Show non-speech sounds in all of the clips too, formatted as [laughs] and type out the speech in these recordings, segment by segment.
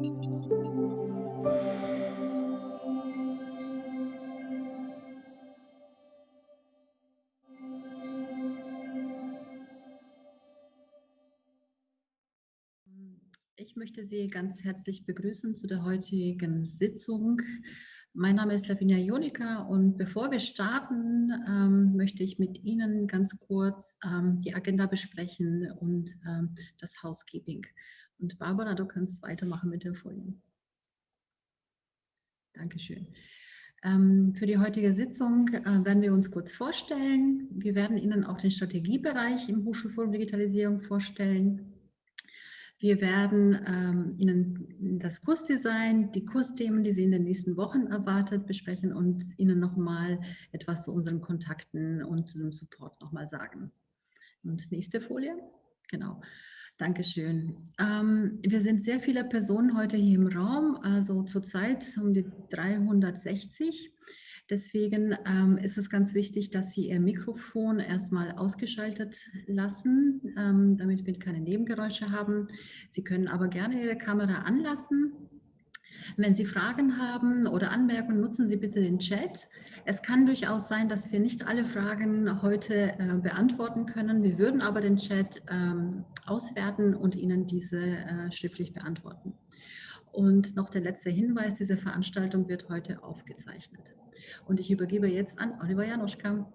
Ich möchte Sie ganz herzlich begrüßen zu der heutigen Sitzung. Mein Name ist Lavinia Jonika und bevor wir starten, ähm, möchte ich mit Ihnen ganz kurz ähm, die Agenda besprechen und ähm, das Housekeeping. Und Barbara, du kannst weitermachen mit den Folien. Dankeschön. Ähm, für die heutige Sitzung äh, werden wir uns kurz vorstellen. Wir werden Ihnen auch den Strategiebereich im Hochschulforum Digitalisierung vorstellen. Wir werden ähm, Ihnen das Kursdesign, die Kursthemen, die Sie in den nächsten Wochen erwartet, besprechen und Ihnen nochmal etwas zu unseren Kontakten und zu dem Support nochmal sagen. Und nächste Folie. Genau. Dankeschön. Ähm, wir sind sehr viele Personen heute hier im Raum, also zurzeit um die 360. Deswegen ähm, ist es ganz wichtig, dass Sie Ihr Mikrofon erstmal ausgeschaltet lassen, ähm, damit wir keine Nebengeräusche haben. Sie können aber gerne Ihre Kamera anlassen wenn Sie Fragen haben oder Anmerkungen, nutzen Sie bitte den Chat. Es kann durchaus sein, dass wir nicht alle Fragen heute äh, beantworten können. Wir würden aber den Chat ähm, auswerten und Ihnen diese äh, schriftlich beantworten. Und noch der letzte Hinweis, diese Veranstaltung wird heute aufgezeichnet. Und ich übergebe jetzt an Oliver Janoschka.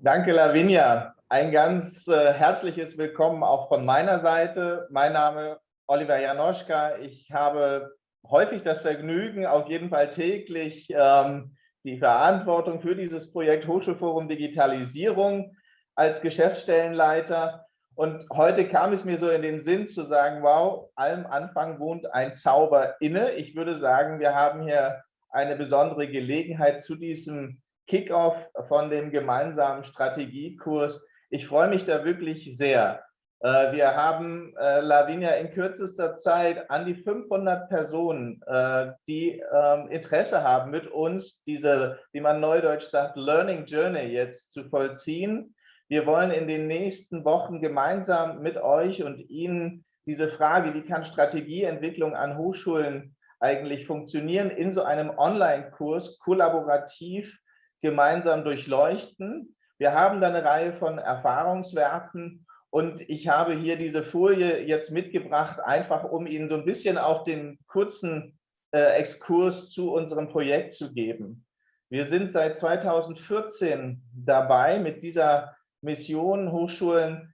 Danke, Lavinia. Ein ganz äh, herzliches Willkommen auch von meiner Seite. Mein Name Oliver Janoschka. Ich habe häufig das Vergnügen, auf jeden Fall täglich ähm, die Verantwortung für dieses Projekt Hochschulforum Digitalisierung als Geschäftsstellenleiter. Und heute kam es mir so in den Sinn zu sagen, wow, allem Anfang wohnt ein Zauber inne. Ich würde sagen, wir haben hier eine besondere Gelegenheit zu diesem Kickoff von dem gemeinsamen Strategiekurs. Ich freue mich da wirklich sehr. Äh, wir haben, äh, Lavinia, in kürzester Zeit an die 500 Personen, äh, die ähm, Interesse haben, mit uns diese, wie man neudeutsch sagt, Learning Journey jetzt zu vollziehen. Wir wollen in den nächsten Wochen gemeinsam mit euch und Ihnen diese Frage, wie kann Strategieentwicklung an Hochschulen eigentlich funktionieren, in so einem Online-Kurs kollaborativ gemeinsam durchleuchten. Wir haben da eine Reihe von Erfahrungswerten und ich habe hier diese Folie jetzt mitgebracht, einfach um Ihnen so ein bisschen auch den kurzen äh, Exkurs zu unserem Projekt zu geben. Wir sind seit 2014 dabei, mit dieser Mission Hochschulen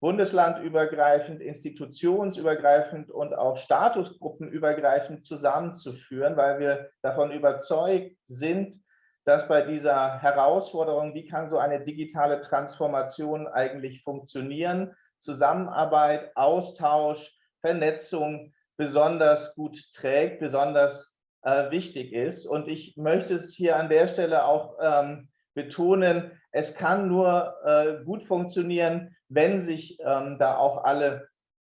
bundeslandübergreifend, institutionsübergreifend und auch statusgruppenübergreifend zusammenzuführen, weil wir davon überzeugt sind, dass bei dieser Herausforderung, wie kann so eine digitale Transformation eigentlich funktionieren, Zusammenarbeit, Austausch, Vernetzung besonders gut trägt, besonders äh, wichtig ist. Und ich möchte es hier an der Stelle auch ähm, betonen, es kann nur äh, gut funktionieren, wenn sich ähm, da auch alle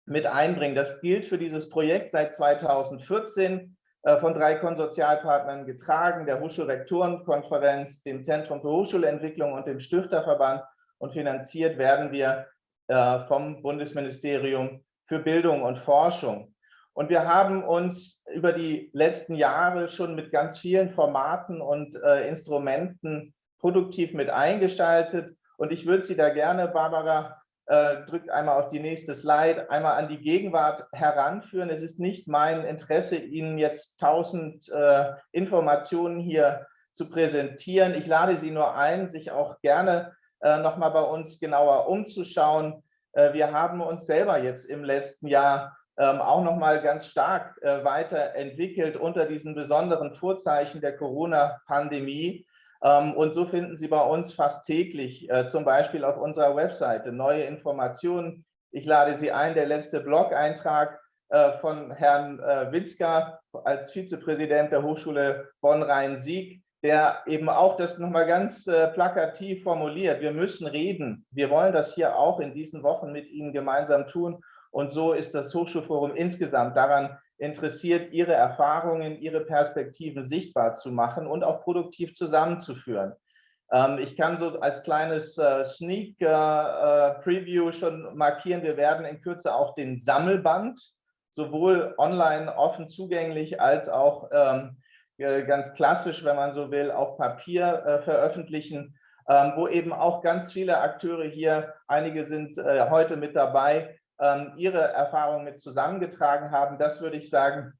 mit einbringen. Das gilt für dieses Projekt seit 2014. Äh, von drei Konsortialpartnern getragen, der Hochschulrektorenkonferenz, dem Zentrum für Hochschulentwicklung und dem Stifterverband. Und finanziert werden wir äh, vom Bundesministerium für Bildung und Forschung. Und wir haben uns über die letzten Jahre schon mit ganz vielen Formaten und äh, Instrumenten produktiv mit eingestaltet. Und ich würde Sie da gerne, Barbara, äh, drückt einmal auf die nächste Slide, einmal an die Gegenwart heranführen. Es ist nicht mein Interesse, Ihnen jetzt tausend äh, Informationen hier zu präsentieren. Ich lade Sie nur ein, sich auch gerne äh, nochmal bei uns genauer umzuschauen. Äh, wir haben uns selber jetzt im letzten Jahr ähm, auch nochmal ganz stark äh, weiterentwickelt unter diesen besonderen Vorzeichen der Corona-Pandemie. Ähm, und so finden Sie bei uns fast täglich, äh, zum Beispiel auf unserer Webseite, neue Informationen. Ich lade Sie ein, der letzte Blog-Eintrag äh, von Herrn äh, Witzka als Vizepräsident der Hochschule Bonn-Rhein-Sieg, der eben auch das nochmal ganz plakativ formuliert. Wir müssen reden. Wir wollen das hier auch in diesen Wochen mit Ihnen gemeinsam tun. Und so ist das Hochschulforum insgesamt daran interessiert, ihre Erfahrungen, ihre Perspektiven sichtbar zu machen und auch produktiv zusammenzuführen. Ähm, ich kann so als kleines äh, Sneak äh, äh, Preview schon markieren, wir werden in Kürze auch den Sammelband sowohl online offen zugänglich als auch ähm, ganz klassisch, wenn man so will, auf Papier veröffentlichen, ähm, wo eben auch ganz viele Akteure hier, einige sind heute mit dabei, ähm, ihre Erfahrungen mit zusammengetragen haben. Das würde ich sagen,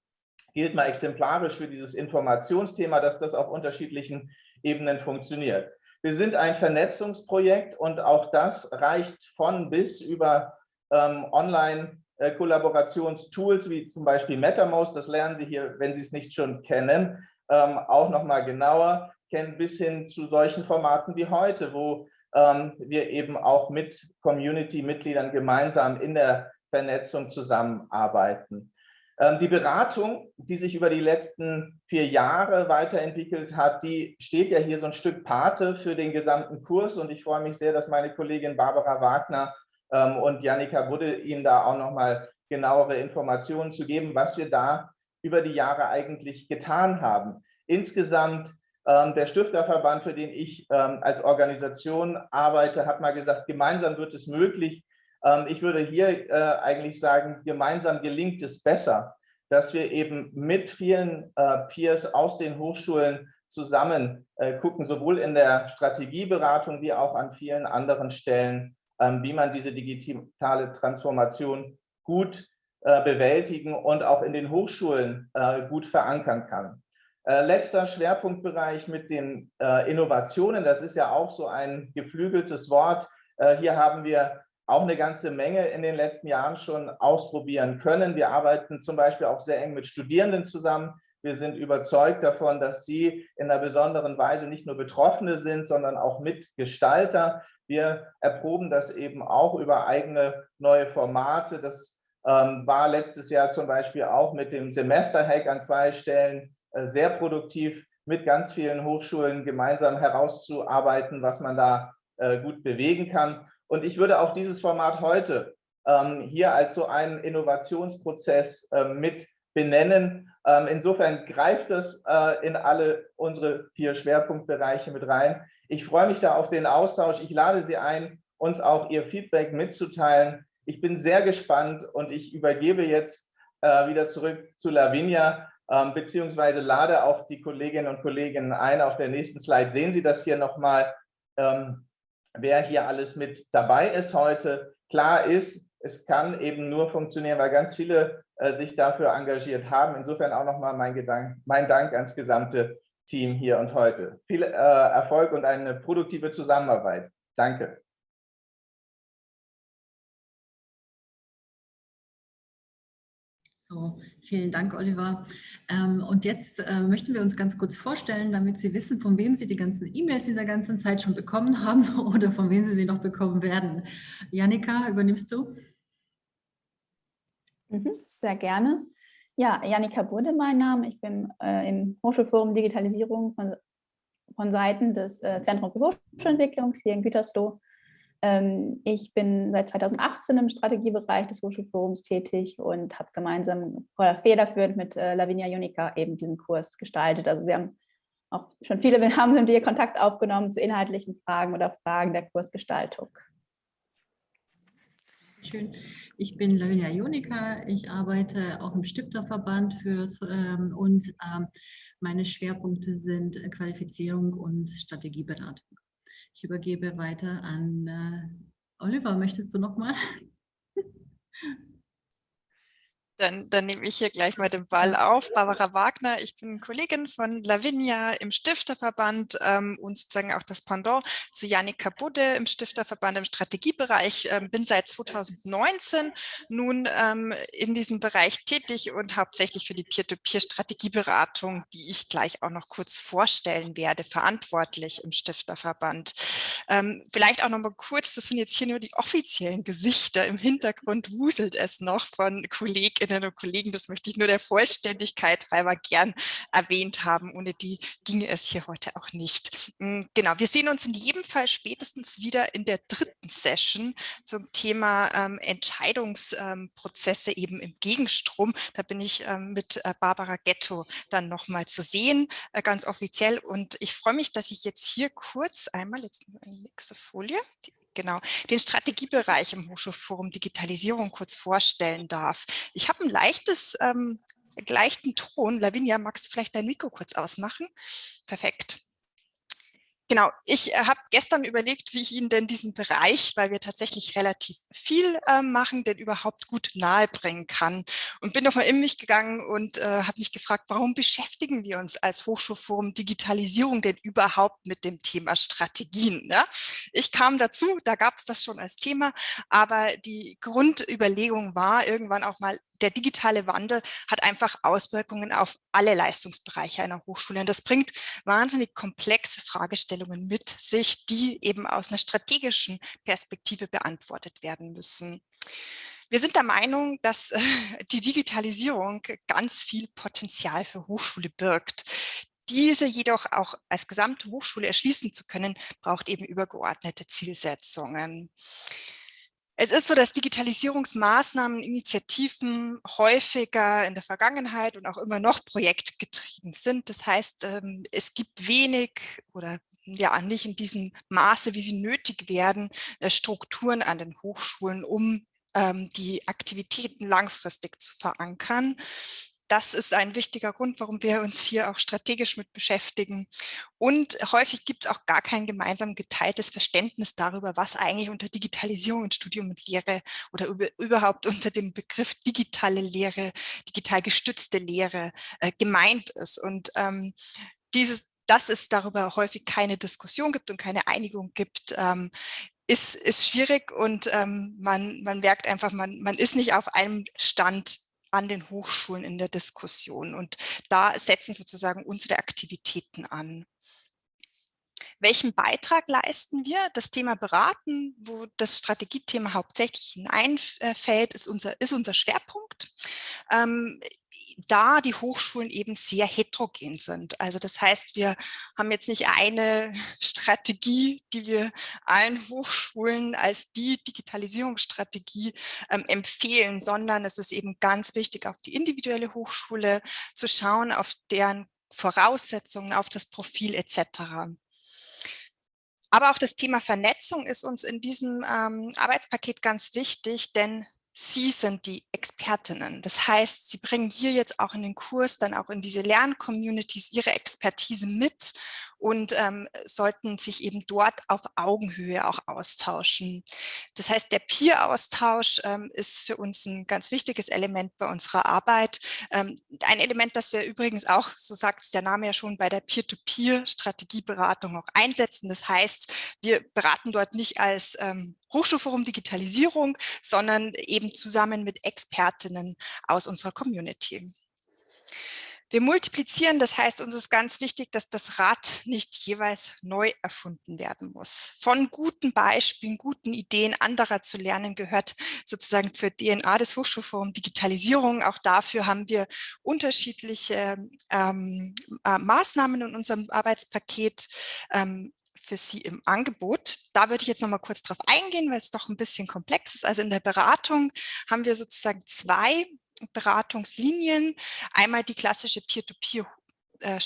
gilt mal exemplarisch für dieses Informationsthema, dass das auf unterschiedlichen Ebenen funktioniert. Wir sind ein Vernetzungsprojekt und auch das reicht von bis über ähm, Online- äh, Kollaborationstools wie zum Beispiel MetaMost, das lernen Sie hier, wenn Sie es nicht schon kennen, ähm, auch noch mal genauer kennen, bis hin zu solchen Formaten wie heute, wo wir eben auch mit Community-Mitgliedern gemeinsam in der Vernetzung zusammenarbeiten. Ähm, die Beratung, die sich über die letzten vier Jahre weiterentwickelt hat, die steht ja hier so ein Stück Pate für den gesamten Kurs und ich freue mich sehr, dass meine Kollegin Barbara Wagner ähm, und Janika Budde Ihnen da auch nochmal genauere Informationen zu geben, was wir da über die Jahre eigentlich getan haben. Insgesamt ähm, der Stifterverband, für den ich ähm, als Organisation arbeite, hat mal gesagt, gemeinsam wird es möglich. Ähm, ich würde hier äh, eigentlich sagen, gemeinsam gelingt es besser, dass wir eben mit vielen äh, Peers aus den Hochschulen zusammen äh, gucken, sowohl in der Strategieberatung wie auch an vielen anderen Stellen, ähm, wie man diese digitale Transformation gut bewältigen und auch in den Hochschulen gut verankern kann. Äh, letzter Schwerpunktbereich mit den Innovationen, das ist ja auch so ein geflügeltes Wort. Hier haben wir auch eine ganze Menge in den letzten Jahren schon ausprobieren können. Wir arbeiten zum Beispiel auch sehr eng mit Studierenden zusammen. Wir sind überzeugt davon, dass sie in einer besonderen Weise nicht nur Betroffene sind, sondern auch Mitgestalter. Wir erproben das eben auch über eigene neue Formate. Das ähm, war letztes Jahr zum Beispiel auch mit dem Semester-Hack an zwei Stellen äh, sehr produktiv, mit ganz vielen Hochschulen gemeinsam herauszuarbeiten, was man da äh, gut bewegen kann. Und ich würde auch dieses Format heute ähm, hier als so einen Innovationsprozess äh, mit benennen. Ähm, insofern greift es äh, in alle unsere vier Schwerpunktbereiche mit rein. Ich freue mich da auf den Austausch. Ich lade Sie ein, uns auch Ihr Feedback mitzuteilen. Ich bin sehr gespannt und ich übergebe jetzt äh, wieder zurück zu Lavinia, ähm, beziehungsweise lade auch die Kolleginnen und Kollegen ein. Auf der nächsten Slide sehen Sie das hier nochmal, ähm, wer hier alles mit dabei ist heute. Klar ist, es kann eben nur funktionieren, weil ganz viele äh, sich dafür engagiert haben. Insofern auch nochmal mein, mein Dank ans gesamte Team hier und heute. Viel äh, Erfolg und eine produktive Zusammenarbeit. Danke. So, vielen Dank, Oliver. Ähm, und jetzt äh, möchten wir uns ganz kurz vorstellen, damit Sie wissen, von wem Sie die ganzen E-Mails dieser ganzen Zeit schon bekommen haben [laughs] oder von wem Sie sie noch bekommen werden. Janika, übernimmst du? Mhm, sehr gerne. Ja, Janika Bude mein Name. Ich bin äh, im Hochschulforum Digitalisierung von, von Seiten des äh, Zentrums für Hochschulentwicklung hier in Gütersloh. Ähm, ich bin seit 2018 im Strategiebereich des Hochschulforums tätig und habe gemeinsam federführend mit äh, Lavinia Junica eben diesen Kurs gestaltet. Also wir haben auch schon viele haben mit ihr Kontakt aufgenommen zu inhaltlichen Fragen oder Fragen der Kursgestaltung. Schön. Ich bin Lavinia Jonika. Ich arbeite auch im Stifterverband für, ähm, und ähm, meine Schwerpunkte sind Qualifizierung und Strategieberatung. Ich übergebe weiter an äh, Oliver. Möchtest du noch mal? [laughs] Dann, dann nehme ich hier gleich mal den Ball auf. Barbara Wagner, ich bin Kollegin von Lavinia im Stifterverband ähm, und sozusagen auch das Pendant zu Janika Budde im Stifterverband im Strategiebereich. Ähm, bin seit 2019 nun ähm, in diesem Bereich tätig und hauptsächlich für die Peer-to-Peer-Strategieberatung, die ich gleich auch noch kurz vorstellen werde, verantwortlich im Stifterverband. Ähm, vielleicht auch noch mal kurz, das sind jetzt hier nur die offiziellen Gesichter, im Hintergrund wuselt es noch von Kollegen Kolleginnen und Kollegen, das möchte ich nur der Vollständigkeit halber gern erwähnt haben. Ohne die ginge es hier heute auch nicht. Hm, genau, wir sehen uns in jedem Fall spätestens wieder in der dritten Session zum Thema ähm, Entscheidungsprozesse ähm, eben im Gegenstrom. Da bin ich ähm, mit äh, Barbara Ghetto dann nochmal zu sehen, äh, ganz offiziell. Und ich freue mich, dass ich jetzt hier kurz einmal, jetzt eine nächste Folie, die genau, den Strategiebereich im Hochschulforum Digitalisierung kurz vorstellen darf. Ich habe ein leichtes, ähm, leichten Ton. Lavinia, magst du vielleicht dein Mikro kurz ausmachen? Perfekt. Genau, ich äh, habe gestern überlegt, wie ich Ihnen denn diesen Bereich, weil wir tatsächlich relativ viel äh, machen, denn überhaupt gut nahebringen kann. Und bin nochmal in mich gegangen und äh, habe mich gefragt, warum beschäftigen wir uns als Hochschulforum Digitalisierung denn überhaupt mit dem Thema Strategien? Ne? Ich kam dazu, da gab es das schon als Thema, aber die Grundüberlegung war irgendwann auch mal, der digitale Wandel hat einfach Auswirkungen auf alle Leistungsbereiche einer Hochschule. Und das bringt wahnsinnig komplexe Fragestellungen mit sich, die eben aus einer strategischen Perspektive beantwortet werden müssen. Wir sind der Meinung, dass [laughs] die Digitalisierung ganz viel Potenzial für Hochschule birgt. Diese jedoch auch als gesamte Hochschule erschließen zu können, braucht eben übergeordnete Zielsetzungen. Es ist so, dass Digitalisierungsmaßnahmen, Initiativen häufiger in der Vergangenheit und auch immer noch projektgetrieben sind. Das heißt, ähm, es gibt wenig oder ja nicht in diesem Maße, wie sie nötig werden, äh, Strukturen an den Hochschulen, um ähm, die Aktivitäten langfristig zu verankern das ist ein wichtiger Grund, warum wir uns hier auch strategisch mit beschäftigen. Und häufig gibt es auch gar kein gemeinsam geteiltes Verständnis darüber, was eigentlich unter Digitalisierung in Studium und Lehre oder über, überhaupt unter dem Begriff digitale Lehre, digital gestützte Lehre äh, gemeint ist. Und ähm, dieses, dass es darüber häufig keine Diskussion gibt und keine Einigung gibt, ähm, ist, ist schwierig und ähm, man, man merkt einfach, man, man ist nicht auf einem Stand an den Hochschulen in der Diskussion. Und da setzen sozusagen unsere Aktivitäten an. Welchen Beitrag leisten wir? Das Thema Beraten, wo das Strategiethema hauptsächlich hineinfällt, ist unser, ist unser Schwerpunkt. Ähm, da die Hochschulen eben sehr heterogen sind. Also das heißt, wir haben jetzt nicht eine [laughs] Strategie, die wir allen Hochschulen als die Digitalisierungsstrategie ähm, empfehlen, sondern es ist eben ganz wichtig, auf die individuelle Hochschule zu schauen, auf deren Voraussetzungen, auf das Profil etc. Aber auch das Thema Vernetzung ist uns in diesem ähm, Arbeitspaket ganz wichtig, denn Sie sind die Expertinnen. Das heißt, Sie bringen hier jetzt auch in den Kurs, dann auch in diese Lerncommunities Ihre Expertise mit und ähm, sollten sich eben dort auf Augenhöhe auch austauschen. Das heißt, der Peer-Austausch ähm, ist für uns ein ganz wichtiges Element bei unserer Arbeit. Ähm, ein Element, das wir übrigens auch, so sagt es der Name ja schon, bei der Peer-to-Peer-Strategieberatung auch einsetzen. Das heißt, wir beraten dort nicht als ähm, Hochschulforum Digitalisierung, sondern eben zusammen mit Expertinnen aus unserer Community. Wir multiplizieren, das heißt, uns ist ganz wichtig, dass das Rad nicht jeweils neu erfunden werden muss. Von guten Beispielen, guten Ideen anderer zu lernen, gehört sozusagen zur DNA des Hochschulforums Digitalisierung. Auch dafür haben wir unterschiedliche ähm, äh, Maßnahmen in unserem Arbeitspaket ähm, für Sie im Angebot. Da würde ich jetzt noch mal kurz drauf eingehen, weil es doch ein bisschen komplex ist. Also in der Beratung haben wir sozusagen zwei Beratungslinien. Einmal die klassische Peer-to-Peer äh,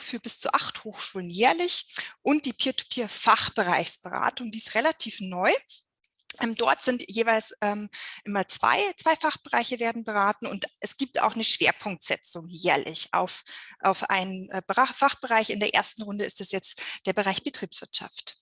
für bis zu acht Hochschulen jährlich und die Peer-to-Peer-Fachbereichsberatung, die ist relativ neu. Ähm, dort sind jeweils ähm, immer zwei, zwei Fachbereiche werden beraten und es gibt auch eine Schwerpunktsetzung jährlich auf, auf einen äh, Fachbereich. In der ersten Runde ist es jetzt der Bereich Betriebswirtschaft.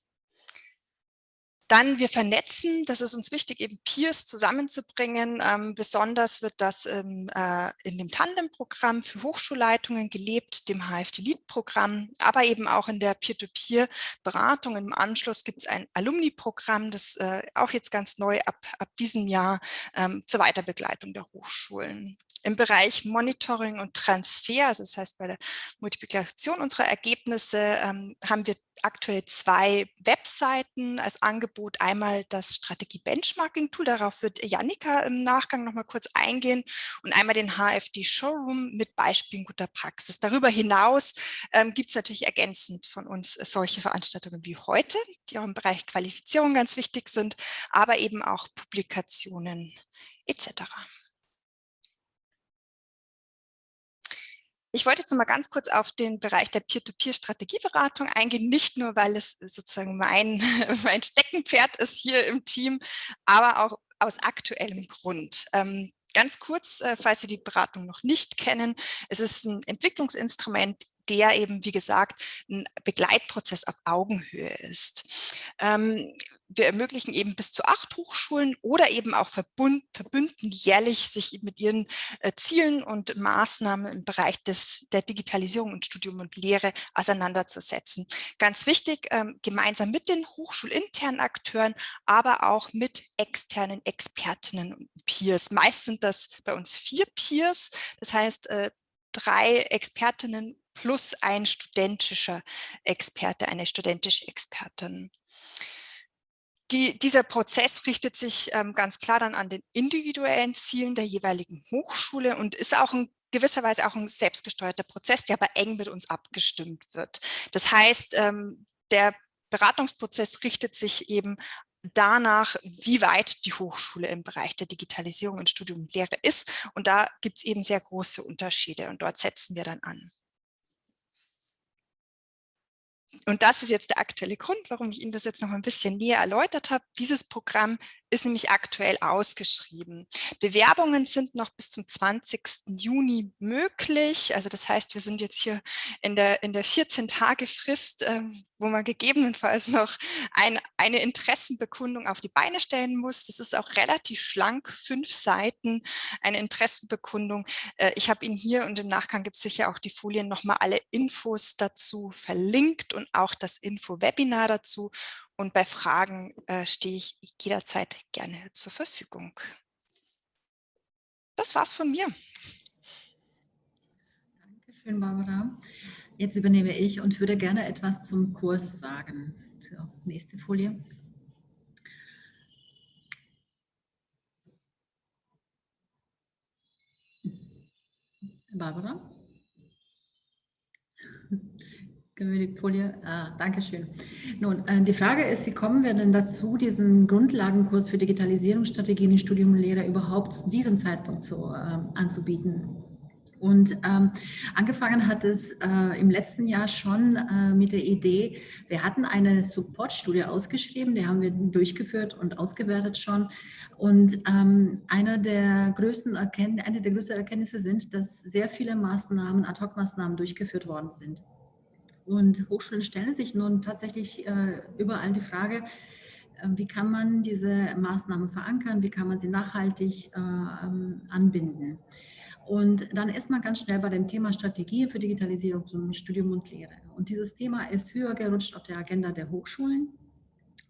Dann wir vernetzen, das ist uns wichtig, eben Peers zusammenzubringen. Ähm, besonders wird das ähm, äh, in dem Tandem-Programm für Hochschulleitungen gelebt, dem HFD-Lead-Programm, aber eben auch in der Peer-to-Peer-Beratung. Im Anschluss gibt es ein Alumni-Programm, das äh, auch jetzt ganz neu ab, ab diesem Jahr ähm, zur Weiterbegleitung der Hochschulen im Bereich Monitoring und Transfer, also das heißt bei der Multiplikation unserer Ergebnisse, ähm, haben wir aktuell zwei Webseiten als Angebot Angebot einmal das Strategie-Benchmarking-Tool, darauf wird Janika im Nachgang noch mal kurz eingehen und einmal den HFD-Showroom mit Beispielen guter Praxis. Darüber hinaus ähm, gibt es natürlich ergänzend von uns solche Veranstaltungen wie heute, die auch im Bereich Qualifizierung ganz wichtig sind, aber eben auch Publikationen etc. Ich wollte jetzt noch mal ganz kurz auf den Bereich der Peer-to-Peer-Strategieberatung eingehen, nicht nur, weil es sozusagen mein, [laughs] mein Steckenpferd ist hier im Team, aber auch aus aktuellem Grund. Ähm, ganz kurz, äh, falls Sie die Beratung noch nicht kennen, es ist ein Entwicklungsinstrument, der eben, wie gesagt, ein Begleitprozess auf Augenhöhe ist. Ähm, wir ermöglichen eben bis zu acht Hochschulen oder eben auch Verbund, Verbünden jährlich sich mit ihren äh, Zielen und Maßnahmen im Bereich des, der Digitalisierung und Studium und Lehre auseinanderzusetzen. Ganz wichtig, ähm, gemeinsam mit den hochschulinternen Akteuren, aber auch mit externen Expertinnen und Peers. Meist sind das bei uns vier Peers, das heißt äh, drei Expertinnen plus ein studentischer Experte, eine studentische Expertin. Die, dieser Prozess richtet sich ähm, ganz klar dann an den individuellen Zielen der jeweiligen Hochschule und ist auch in gewisser Weise auch ein selbstgesteuerter Prozess, der aber eng mit uns abgestimmt wird. Das heißt, ähm, der Beratungsprozess richtet sich eben danach, wie weit die Hochschule im Bereich der Digitalisierung in Studium und Lehre ist. Und da gibt es eben sehr große Unterschiede und dort setzen wir dann an. Und das ist jetzt der aktuelle Grund, warum ich Ihnen das jetzt noch ein bisschen näher erläutert habe. Dieses Programm ist nämlich aktuell ausgeschrieben. Bewerbungen sind noch bis zum 20. Juni möglich. Also das heißt, wir sind jetzt hier in der, in der 14-Tage-Frist, äh, wo man gegebenenfalls noch ein, eine Interessenbekundung auf die Beine stellen muss. Das ist auch relativ schlank, fünf Seiten, eine Interessenbekundung. Äh, ich habe Ihnen hier und im Nachgang gibt es sicher auch die Folien nochmal alle Infos dazu verlinkt und auch das Info-Webinar dazu. Und bei Fragen äh, stehe ich jederzeit gerne zur Verfügung. Das war's von mir. Dankeschön, Barbara. Jetzt übernehme ich und würde gerne etwas zum Kurs sagen. So, nächste Folie. Barbara? Können wir die Folie? Ah, Dankeschön. Nun, äh, die Frage ist, wie kommen wir denn dazu, diesen Grundlagenkurs für Digitalisierungsstrategien in Studium und Lehre überhaupt zu diesem Zeitpunkt so äh, anzubieten? Und ähm, angefangen hat es äh, im letzten Jahr schon äh, mit der Idee, wir hatten eine Support-Studie ausgeschrieben, die haben wir durchgeführt und ausgewertet schon. Und ähm, eine, der größten eine der größten Erkenntnisse sind, dass sehr viele Maßnahmen, Ad-Hoc-Maßnahmen durchgeführt worden sind. Und Hochschulen stellen sich nun tatsächlich äh, überall die Frage, äh, wie kann man diese Maßnahmen verankern, wie kann man sie nachhaltig äh, ähm, anbinden. Und dann ist man ganz schnell bei dem Thema Strategie für Digitalisierung zum Studium und Lehre. Und dieses Thema ist höher gerutscht auf der Agenda der Hochschulen.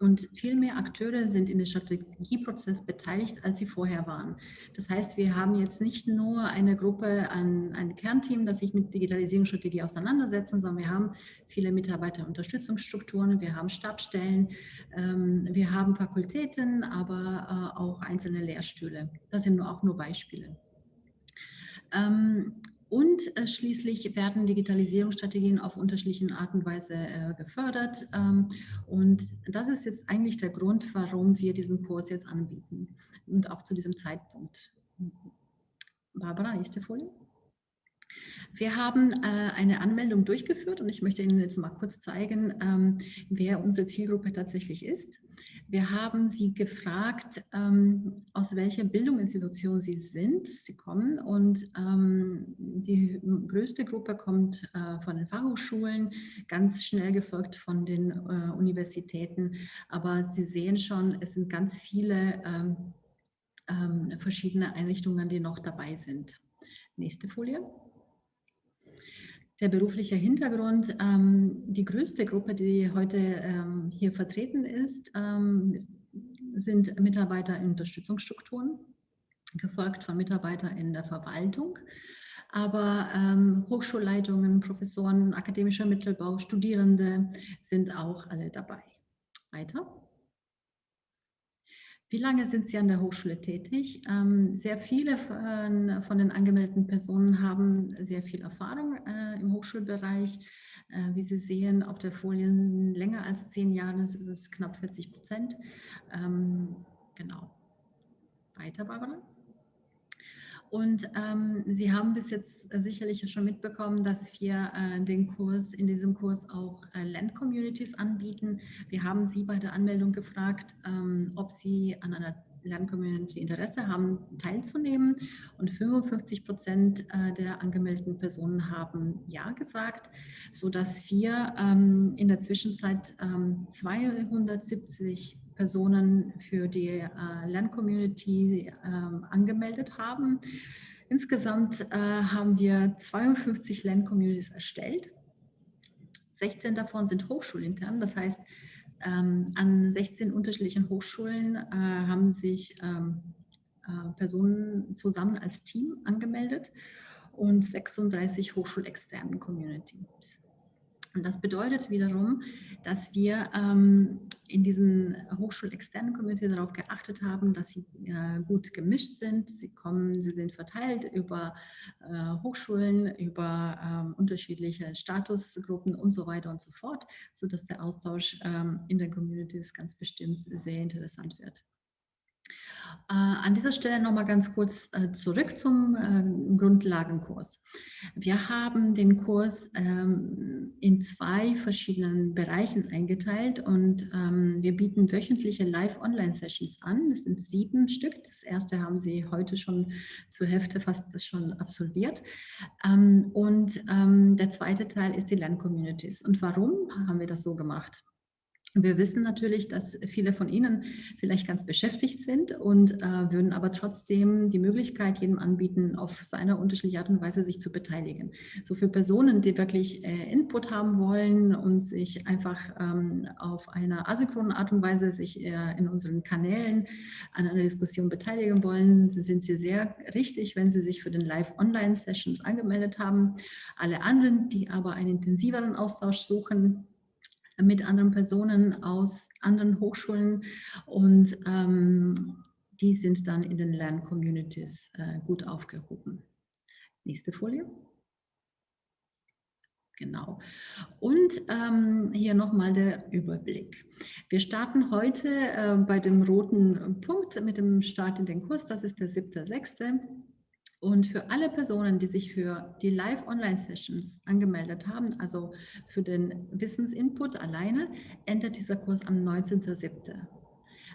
Und viel mehr Akteure sind in den Strategieprozess beteiligt, als sie vorher waren. Das heißt, wir haben jetzt nicht nur eine Gruppe, ein, ein Kernteam, das sich mit Digitalisierungsstrategie auseinandersetzen, sondern wir haben viele Mitarbeiterunterstützungsstrukturen, wir haben Stabstellen, ähm, wir haben Fakultäten, aber äh, auch einzelne Lehrstühle. Das sind auch nur Beispiele. Ähm, und äh, schließlich werden Digitalisierungsstrategien auf unterschiedlichen Art und Weise äh, gefördert. Ähm, und das ist jetzt eigentlich der Grund, warum wir diesen Kurs jetzt anbieten und auch zu diesem Zeitpunkt. Barbara, nächste Folie. Wir haben äh, eine Anmeldung durchgeführt und ich möchte Ihnen jetzt mal kurz zeigen, ähm, wer unsere Zielgruppe tatsächlich ist. Wir haben Sie gefragt, ähm, aus welcher Bildungsinstitution Sie sind. Sie kommen und ähm, die größte Gruppe kommt äh, von den Fachhochschulen, ganz schnell gefolgt von den äh, Universitäten. Aber Sie sehen schon, es sind ganz viele ähm, ähm verschiedene Einrichtungen, die noch dabei sind. Nächste Folie der berufliche Hintergrund. Ähm, die größte Gruppe, die heute ähm, hier vertreten ist, ähm, sind Mitarbeiter in Unterstützungsstrukturen, gefolgt von Mitarbeitern in der Verwaltung. Aber ähm, Hochschulleitungen, Professoren, akademischer Mittelbau, Studierende sind auch alle dabei. Weiter. Wie lange sind Sie an der Hochschule tätig? Ähm, sehr viele von, den angemeldeten Personen haben sehr viel Erfahrung äh, im Hochschulbereich. Äh, wie Sie sehen auf der Folie, länger als zehn Jahre ist es knapp 40 Prozent. Ähm, genau. Weiter, Barbara. Und ähm, Sie haben bis jetzt sicherlich schon mitbekommen, dass wir äh, den Kurs, in diesem Kurs auch äh, Land-Communities anbieten. Wir haben Sie bei der Anmeldung gefragt, ähm, ob Sie an einer Land-Community Interesse haben, teilzunehmen. Und 55 Prozent äh, der angemeldeten Personen haben Ja gesagt, sodass wir ähm, in der Zwischenzeit ähm, 270 Personen für die äh, Lerncommunity äh, angemeldet haben. Insgesamt äh, haben wir 52 Lerncommunities erstellt. 16 davon sind hochschulintern, das heißt, ähm, an 16 unterschiedlichen Hochschulen äh, haben sich ähm, äh, Personen zusammen als Team angemeldet und 36 hochschulexternen Communities. Und das bedeutet wiederum, dass wir ähm, in diesen hochschulexternen Community darauf geachtet haben, dass sie äh, gut gemischt sind. Sie kommen, sie sind verteilt über äh, Hochschulen, über ähm, unterschiedliche Statusgruppen und so weiter und so fort, sodass der Austausch ähm, in den Communities ganz bestimmt sehr interessant wird. Äh, an dieser Stelle noch mal ganz kurz äh, zurück zum äh, Grundlagenkurs. Wir haben den Kurs ähm, in zwei verschiedenen Bereichen eingeteilt und ähm, wir bieten wöchentliche Live-Online-Sessions an. Das sind sieben Stück. Das erste haben Sie heute schon zur Hälfte fast schon absolviert. Ähm, und der zweite Teil ist die Lern-Communities. Und warum haben wir das so gemacht? Wir wissen natürlich, dass viele von Ihnen vielleicht ganz beschäftigt sind und äh, würden aber trotzdem die Möglichkeit jedem anbieten, auf seine unterschiedliche Art und Weise sich zu beteiligen. So für Personen, die wirklich äh, Input haben wollen und sich einfach ähm, auf eine asynchrone Art und Weise sich äh, in unseren Kanälen an einer Diskussion beteiligen wollen, sind Sie sehr richtig, wenn Sie sich für den Live-Online-Sessions angemeldet haben. Alle anderen, die aber einen intensiveren Austausch suchen, mit anderen Personen aus anderen Hochschulen und ähm, die sind dann in den Lerncommunities äh, gut aufgehoben. Nächste Folie. Genau. Und ähm, hier nochmal der Überblick. Wir starten heute äh, bei dem roten Punkt mit dem Start in den Kurs. Das ist der 7.6. Und für alle Personen, die sich für die Live-Online-Sessions angemeldet haben, also für den Wissensinput alleine, endet dieser Kurs am 19.07.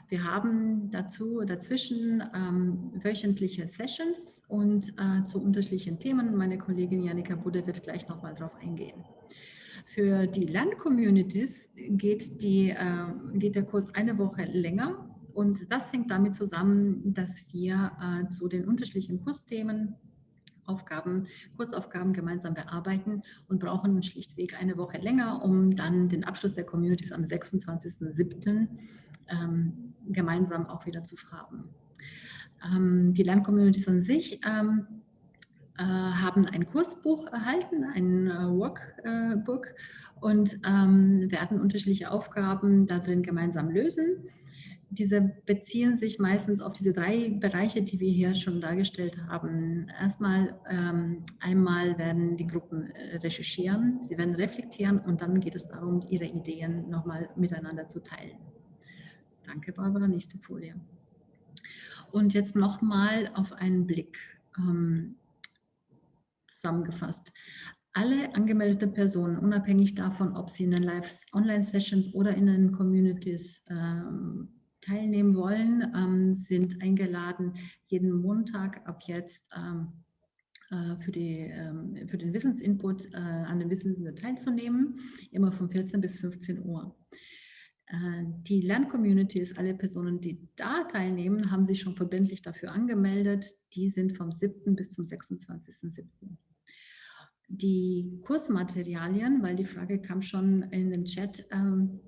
Wir haben dazu dazwischen ähm, wöchentliche Sessions und äh, zu unterschiedlichen Themen. Meine Kollegin Janika Budde wird gleich nochmal darauf eingehen. Für die Land-Communities geht, äh, geht der Kurs eine Woche länger und das hängt damit zusammen, dass wir äh, zu den unterschiedlichen Kursthemen Aufgaben, Kursaufgaben gemeinsam bearbeiten und brauchen schlichtweg eine Woche länger, um dann den Abschluss der Communities am 26.07. Ähm, gemeinsam auch wieder zu haben. Ähm, die Lerncommunities an sich ähm, äh, haben ein Kursbuch erhalten, ein äh, Workbook und ähm, werden unterschiedliche Aufgaben darin gemeinsam lösen diese beziehen sich meistens auf diese drei Bereiche, die wir hier schon dargestellt haben. Erstmal, ähm, einmal werden die Gruppen äh, recherchieren, sie werden reflektieren und dann geht es darum, ihre Ideen nochmal miteinander zu teilen. Danke, Barbara. Nächste Folie. Und jetzt nochmal auf einen Blick ähm, zusammengefasst. Alle angemeldeten Personen, unabhängig davon, ob sie in den Live-Online-Sessions oder in den Communities ähm, teilnehmen wollen, ähm, sind eingeladen, jeden Montag ab jetzt ähm, äh, für, die, ähm, für den Wissensinput äh, an den Wissensinput teilzunehmen, immer von 14 bis 15 Uhr. Äh, die Lerncommunities, alle Personen, die da teilnehmen, haben sich schon verbindlich dafür angemeldet. Die sind vom 7. bis zum 26.07. Die Kursmaterialien, weil die Frage kam schon in dem Chat, ähm,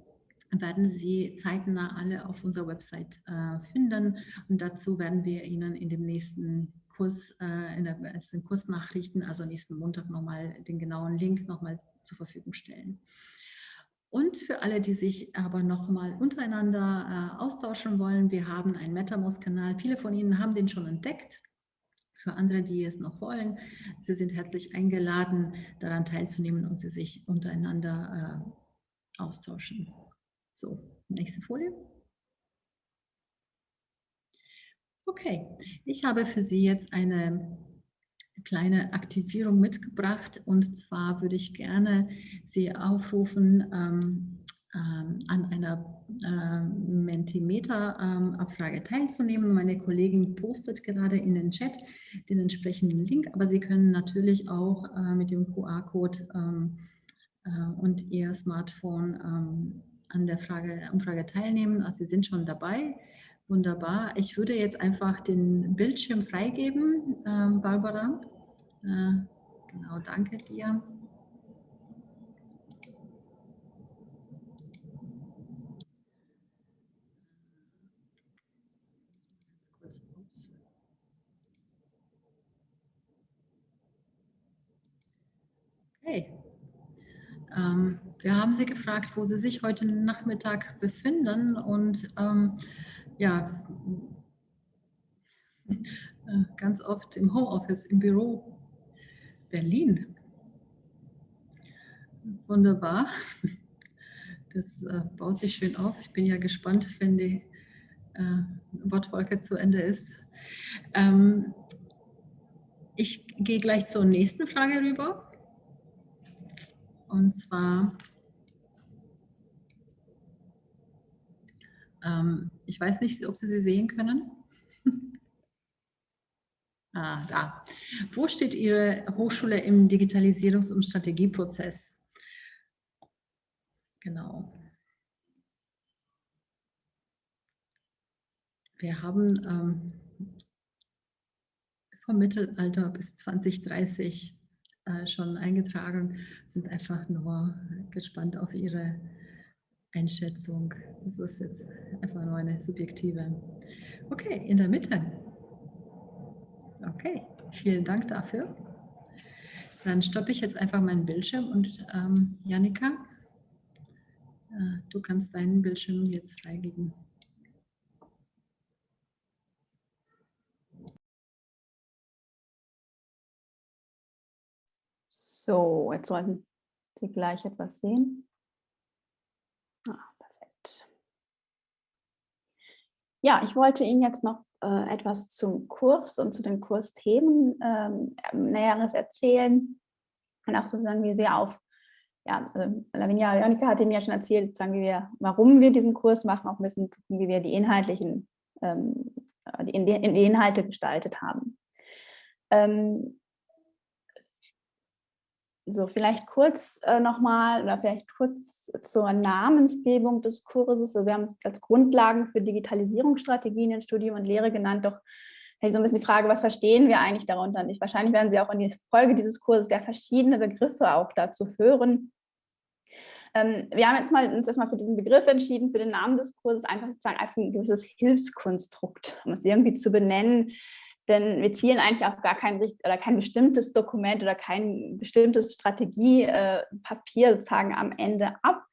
werden Sie zeitnah alle auf unserer Website äh, finden. Und dazu werden wir Ihnen in dem nächsten Kurs, äh, in den nächsten Kursnachrichten, also nächsten Montag nochmal den genauen Link nochmal zur Verfügung stellen. Und für alle, die sich aber noch mal untereinander äh, austauschen wollen, wir haben einen MetaMost-Kanal. Viele von Ihnen haben den schon entdeckt. Für andere, die es noch wollen, Sie sind herzlich eingeladen, daran teilzunehmen und Sie sich untereinander äh, austauschen. So, nächste Folie. Okay, ich habe für Sie jetzt eine kleine Aktivierung mitgebracht und zwar würde ich gerne Sie aufrufen, ähm, ähm, an einer äh, Mentimeter-Abfrage ähm, teilzunehmen. Meine Kollegin postet gerade in den Chat den entsprechenden Link, aber Sie können natürlich auch äh, mit dem QR-Code ähm, äh, und Ihr Smartphone ähm, an der Frage, Umfrage teilnehmen. Also Sie sind schon dabei. Wunderbar. Ich würde jetzt einfach den Bildschirm freigeben, ähm, Barbara. Äh, genau, danke dir. Okay. Ähm, wir haben Sie gefragt, wo Sie sich heute Nachmittag befinden und ähm, ja, äh, ganz oft im Homeoffice, im Büro Berlin. Wunderbar. Das äh, baut sich schön auf. Ich bin ja gespannt, wenn die äh, Wortwolke zu Ende ist. Ähm, ich gehe gleich zur nächsten Frage rüber. Und zwar Ähm, ich weiß nicht, ob Sie sie sehen können. [laughs] ah, da. Wo steht Ihre Hochschule im Digitalisierungs- und Strategieprozess? Genau. Wir haben ähm, vom Mittelalter bis 2030 äh, schon eingetragen, sind einfach nur gespannt auf Ihre Einschätzung. Das ist jetzt einfach nur eine subjektive. Okay, in der Mitte. Okay, vielen Dank dafür. Dann stoppe ich jetzt einfach meinen Bildschirm und ähm, Janika, äh, du kannst deinen Bildschirm jetzt freigeben. So, jetzt sollten Sie gleich etwas sehen. Ja, ich wollte Ihnen jetzt noch äh, etwas zum Kurs und zu den Kursthemen ähm, Näheres erzählen und auch sozusagen, wie wir auf, ja, also Lavinia Jonika hat Ihnen ja schon erzählt, sagen wir, warum wir diesen Kurs machen, auch ein bisschen, wie wir die inhaltlichen, ähm, die, die Inhalte gestaltet haben. Ähm, so, vielleicht kurz äh, nochmal oder vielleicht kurz zur Namensgebung des Kurses. Also wir haben als Grundlagen für Digitalisierungsstrategien in Studium und Lehre genannt, doch so ein bisschen die Frage, was verstehen wir eigentlich darunter? Und wahrscheinlich werden Sie auch in der Folge dieses Kurses sehr verschiedene Begriffe auch dazu hören. Ähm, wir haben jetzt mal, uns erstmal für diesen Begriff entschieden, für den Namen des Kurses, einfach sozusagen als ein gewisses Hilfskonstrukt, um es irgendwie zu benennen, denn wir zielen eigentlich auf gar kein, oder kein bestimmtes Dokument oder kein bestimmtes Strategiepapier äh, sozusagen am Ende ab,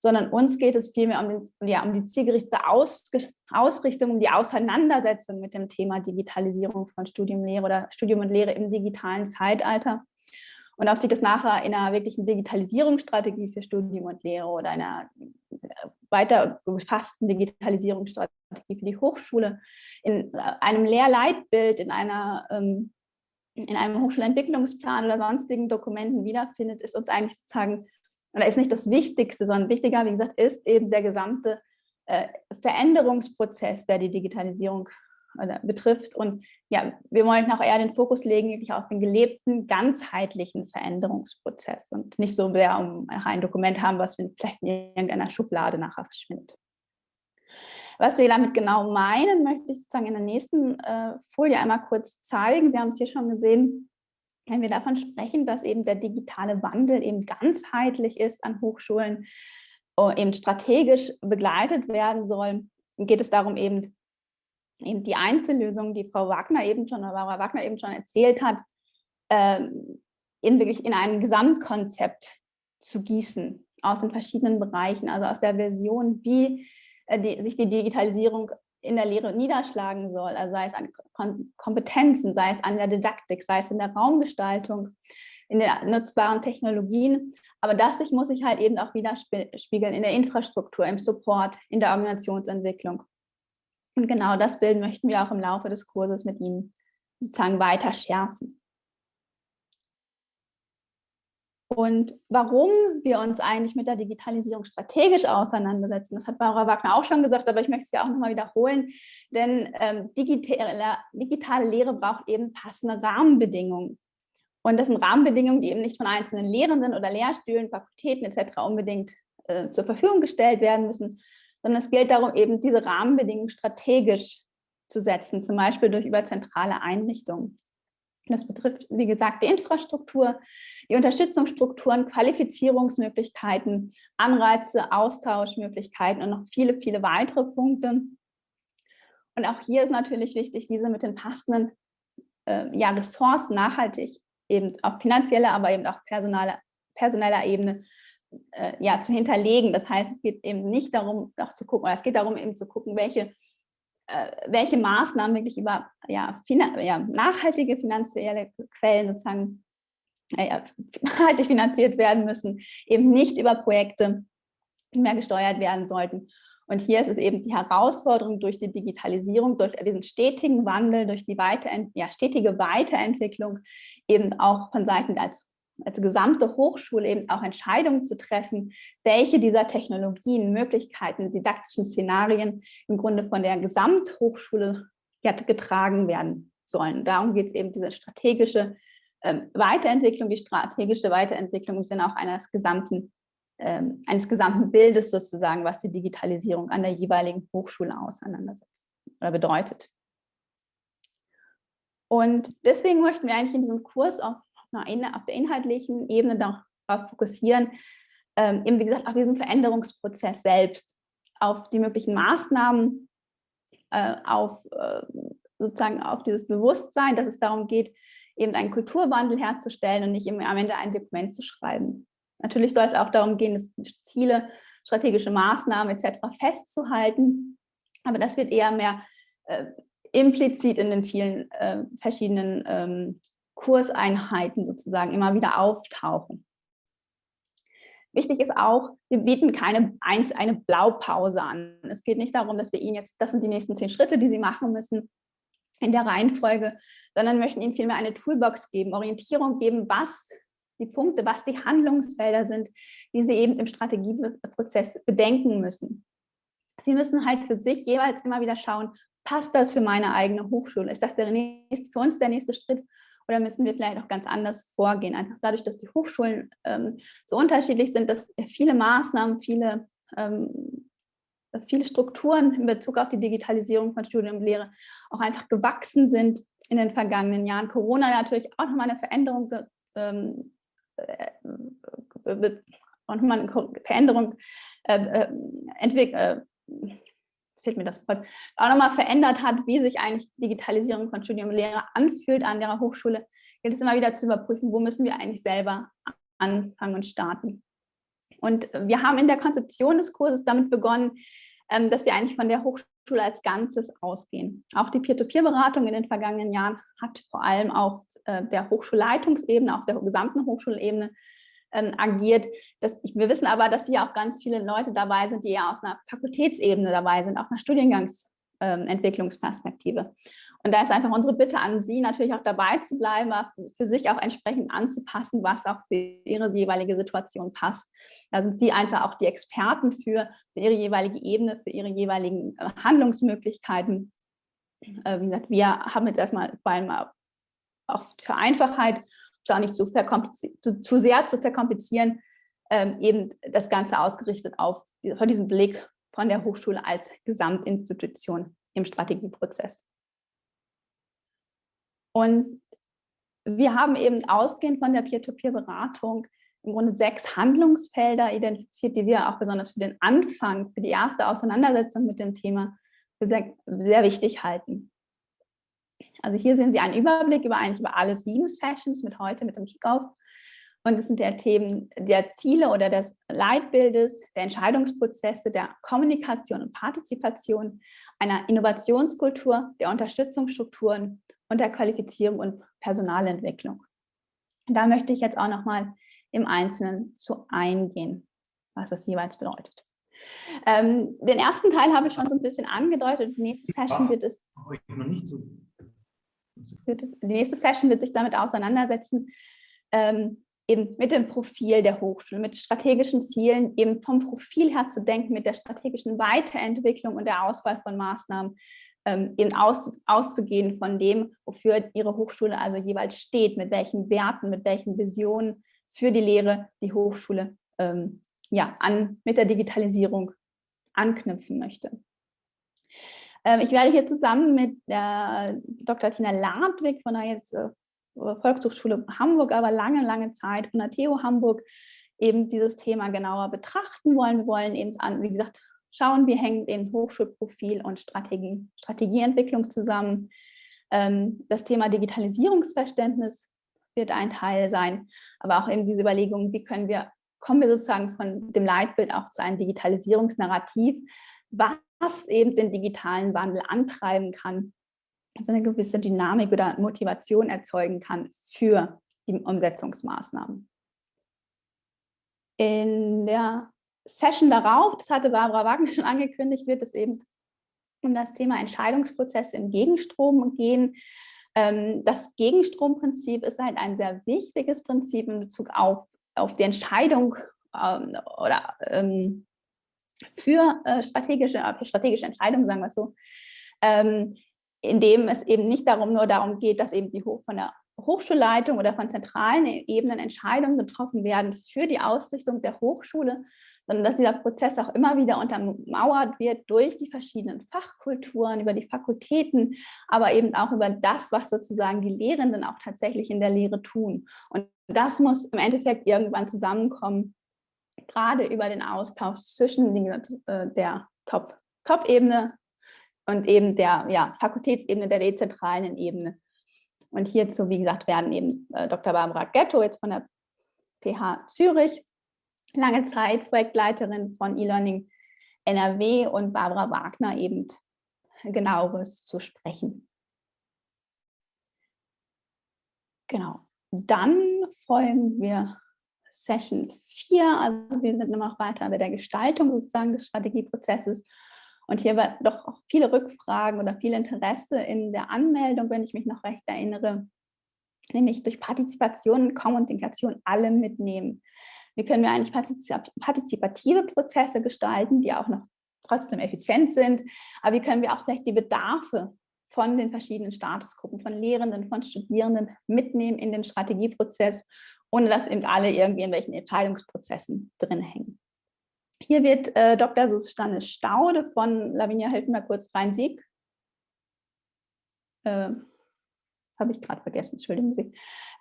sondern uns geht es vielmehr um, ja, um die zielgerichtete Aus, Ausrichtung, um die Auseinandersetzung mit dem Thema Digitalisierung von Studium, Lehre oder Studium und Lehre im digitalen Zeitalter. Und auch sieht es nachher in einer wirklichen Digitalisierungsstrategie für Studium und Lehre oder einer weiter gefassten Digitalisierungsstrategie für die Hochschule, in einem Lehrleitbild, in einer ähm, in einem Hochschulentwicklungsplan oder sonstigen Dokumenten wiederfindet, ist uns eigentlich sozusagen, oder ist nicht das Wichtigste, sondern wichtiger, wie gesagt, ist eben der gesamte äh, Veränderungsprozess, der die Digitalisierung betrifft. Und ja, wir wollten auch eher den Fokus legen wirklich auf den gelebten, ganzheitlichen Veränderungsprozess und nicht so sehr um ein Dokument haben, was vielleicht in irgendeiner Schublade nachher verschwindet. Was wir damit genau meinen, möchte ich sozusagen in der nächsten äh, Folie einmal kurz zeigen. Sie haben es hier schon gesehen, wenn wir davon sprechen, dass eben der digitale Wandel eben ganzheitlich ist an Hochschulen, äh, eben strategisch begleitet werden soll, geht es darum, eben eben die Einzellösungen, die Frau Wagner eben schon, oder Barbara Wagner eben schon erzählt hat, ähm, in wirklich in ein Gesamtkonzept zu gießen. aus den verschiedenen Bereichen, also aus der Version, wie äh, die, sich die Digitalisierung in der Lehre niederschlagen soll, also sei es an Kompetenzen, sei es an der Didaktik, sei es in der Raumgestaltung, in den nutzbaren Technologien. Aber das sich muss sich halt eben auch widerspiegeln in der Infrastruktur, im Support, in der Organisationsentwicklung. Und genau das Bild möchten wir auch im Laufe des Kurses mit Ihnen sozusagen weiter schärfen. Und warum wir uns eigentlich mit der Digitalisierung strategisch auseinandersetzen, das hat Barbara Wagner auch schon gesagt, aber ich möchte es ja auch nochmal wiederholen, denn ähm, digitale, digitale Lehre braucht eben passende Rahmenbedingungen. Und das sind Rahmenbedingungen, die eben nicht von einzelnen Lehrenden oder Lehrstühlen, Fakultäten etc. unbedingt äh, zur Verfügung gestellt werden müssen, sondern es gilt darum, eben diese Rahmenbedingungen strategisch zu setzen, zum Beispiel durch überzentrale Einrichtungen. Das betrifft, wie gesagt, die Infrastruktur, die Unterstützungsstrukturen, Qualifizierungsmöglichkeiten, Anreize, Austauschmöglichkeiten und noch viele, viele weitere Punkte. Und auch hier ist natürlich wichtig, diese mit den passenden äh, ja, Ressourcen nachhaltig, eben auf finanzieller, aber eben auch personaler, personeller Ebene äh, ja, zu hinterlegen. Das heißt, es geht eben nicht darum, auch zu gucken, oder es geht darum, eben zu gucken, welche äh, welche Maßnahmen wirklich über ja, ja, nachhaltige finanzielle Quellen sozusagen äh, nachhaltig finanziert werden müssen, eben nicht über Projekte mehr gesteuert werden sollten. Und hier ist es eben die Herausforderung durch die Digitalisierung, durch diesen stetigen Wandel, durch die Weiterent ja, stetige Weiterentwicklung eben auch von Seiten als als gesamte Hochschule eben auch Entscheidungen zu treffen, welche dieser Technologien, Möglichkeiten, didaktischen Szenarien im Grunde von der Gesamthochschule getragen werden sollen. Darum geht es eben, diese strategische ähm, Weiterentwicklung, die strategische Weiterentwicklung im Sinne auch eines gesamten, ähm, eines gesamten Bildes sozusagen, was die Digitalisierung an der jeweiligen Hochschule auseinandersetzt oder bedeutet. Und deswegen möchten wir eigentlich in diesem Kurs auch auf der inhaltlichen Ebene darauf fokussieren, ähm, eben wie gesagt auf diesen Veränderungsprozess selbst, auf die möglichen Maßnahmen, äh, auf äh, sozusagen auf dieses Bewusstsein, dass es darum geht, eben einen Kulturwandel herzustellen und nicht immer am Ende ein Dokument zu schreiben. Natürlich soll es auch darum gehen, Ziele, strategische Maßnahmen etc. festzuhalten, aber das wird eher mehr äh, implizit in den vielen äh, verschiedenen ähm, Kurseinheiten sozusagen immer wieder auftauchen. Wichtig ist auch, wir bieten keine eine Blaupause an. Es geht nicht darum, dass wir Ihnen jetzt, das sind die nächsten zehn Schritte, die Sie machen müssen in der Reihenfolge, sondern möchten Ihnen vielmehr eine Toolbox geben, Orientierung geben, was die Punkte, was die Handlungsfelder sind, die Sie eben im Strategieprozess bedenken müssen. Sie müssen halt für sich jeweils immer wieder schauen, passt das für meine eigene Hochschule? Ist das der nächste, für uns der nächste Schritt? Oder müssen wir vielleicht auch ganz anders vorgehen? Einfach dadurch, dass die Hochschulen ähm, so unterschiedlich sind, dass viele Maßnahmen, viele, ähm, viele Strukturen in Bezug auf die Digitalisierung von Studium und Lehre auch einfach gewachsen sind in den vergangenen Jahren. Corona natürlich auch nochmal eine Veränderung ähm, äh, auch nochmal eine Veränderung äh, äh fehlt mir das Wort, auch nochmal verändert hat, wie sich eigentlich Digitalisierung von Studium und Lehre anfühlt an der Hochschule, gilt es immer wieder zu überprüfen, wo müssen wir eigentlich selber anfangen und starten. Und wir haben in der Konzeption des Kurses damit begonnen, ähm, dass wir eigentlich von der Hochschule als Ganzes ausgehen. Auch die Peer-to-Peer-Beratung in den vergangenen Jahren hat vor allem auf äh, der Hochschulleitungsebene, auf der gesamten Hochschulebene ähm, agiert. Das, wir wissen aber, dass hier auch ganz viele Leute dabei sind, die ja aus einer Fakultätsebene dabei sind, auch einer Studiengangsentwicklungsperspektive. Ähm, und da ist einfach unsere Bitte an Sie, natürlich auch dabei zu bleiben, für sich auch entsprechend anzupassen, was auch für Ihre jeweilige Situation passt. Da sind Sie einfach auch die Experten für, für Ihre jeweilige Ebene, für Ihre jeweiligen äh, Handlungsmöglichkeiten. Äh, wie gesagt, wir haben jetzt erstmal vor allem auch für Einfachheit auch nicht zu, zu, zu, sehr zu verkomplizieren, ähm, eben das Ganze ausgerichtet auf von diesem Blick von der Hochschule als Gesamtinstitution im Strategieprozess. Und wir haben eben ausgehend von der Peer-to-Peer-Beratung im Grunde sechs Handlungsfelder identifiziert, die wir auch besonders für den Anfang, für die erste Auseinandersetzung mit dem Thema sehr, sehr wichtig halten. Also hier sehen Sie einen Überblick über eigentlich über alle sieben Sessions mit heute, mit dem Kickoff. Und es sind der Themen der Ziele oder des Leitbildes, der Entscheidungsprozesse, der Kommunikation und Partizipation, einer Innovationskultur, der Unterstützungsstrukturen und der Qualifizierung und Personalentwicklung. Da möchte ich jetzt auch nochmal im Einzelnen zu eingehen, was das jeweils bedeutet. Ähm, den ersten Teil habe ich schon so ein bisschen angedeutet. Die nächste Session wird es, wird es, die nächste Session wird sich damit auseinandersetzen, ähm, eben mit dem Profil der Hochschule, mit strategischen Zielen, eben vom Profil her zu denken, mit der strategischen Weiterentwicklung und der Auswahl von Maßnahmen, ähm, eben aus, auszugehen von dem, wofür Ihre Hochschule also jeweils steht, mit welchen Werten, mit welchen Visionen für die Lehre die Hochschule ähm, ja, an, mit der Digitalisierung anknüpfen möchte. Ähm, ich werde hier zusammen mit der Dr. Tina Ladwig von der jetzt äh, Volkshochschule Hamburg, aber lange, lange Zeit von der TU Hamburg eben dieses Thema genauer betrachten wollen. Wir wollen eben an, wie gesagt, schauen, wie hängt eben Hochschulprofil und Strategie, Strategieentwicklung zusammen. Ähm, das Thema Digitalisierungsverständnis wird ein Teil sein, aber auch eben diese Überlegung, wie können wir, kommen wir sozusagen von dem Leitbild auch zu einem Digitalisierungsnarrativ, was eben den digitalen Wandel antreiben kann so eine gewisse Dynamik oder Motivation erzeugen kann für die Umsetzungsmaßnahmen. In der Session darauf, das hatte Barbara Wagner schon angekündigt, wird es eben um das Thema Entscheidungsprozesse im Gegenstrom gehen. Ähm, das Gegenstromprinzip ist halt ein sehr wichtiges Prinzip in Bezug auf, auf die Entscheidung ähm, oder ähm, für äh, strategische, strategische Entscheidungen, sagen wir es so, in dem es eben nicht darum nur darum geht, dass eben die von der Hochschulleitung oder von zentralen Ebenen Entscheidungen getroffen werden für die Ausrichtung der Hochschule, sondern dass dieser Prozess auch immer wieder untermauert wird durch die verschiedenen Fachkulturen, über die Fakultäten, aber eben auch über das, was sozusagen die Lehrenden auch tatsächlich in der Lehre tun. Und das muss im Endeffekt irgendwann zusammenkommen, gerade über den Austausch zwischen äh, der Top-Ebene und eben der ja, Fakultätsebene, der dezentralen Ebene. Und hierzu, wie gesagt, werden eben äh, Dr. Barbara Ghetto jetzt von der PH Zürich, lange Zeit Projektleiterin von E-Learning NRW und Barbara Wagner eben genaueres zu sprechen. Genau. Dann folgen wir Session 4, also wir sind noch weiter bei der Gestaltung sozusagen des Strategieprozesses. Und hier war doch viele Rückfragen oder viel Interesse in der Anmeldung, wenn ich mich noch recht erinnere, nämlich durch Partizipation und Kommunikation alle mitnehmen. Wie können wir eigentlich partizipative Prozesse gestalten, die auch noch trotzdem effizient sind, aber wie können wir auch vielleicht die Bedarfe von den verschiedenen Statusgruppen, von Lehrenden, von Studierenden mitnehmen in den Strategieprozess, ohne dass eben alle irgendwie in welchen Entscheidungsprozessen drin hängen. Hier wird äh, Dr. Susanne Staude von Lavinia Hilton kurz Rhein-Sieg. Äh, habe ich gerade vergessen, entschuldigen Sie.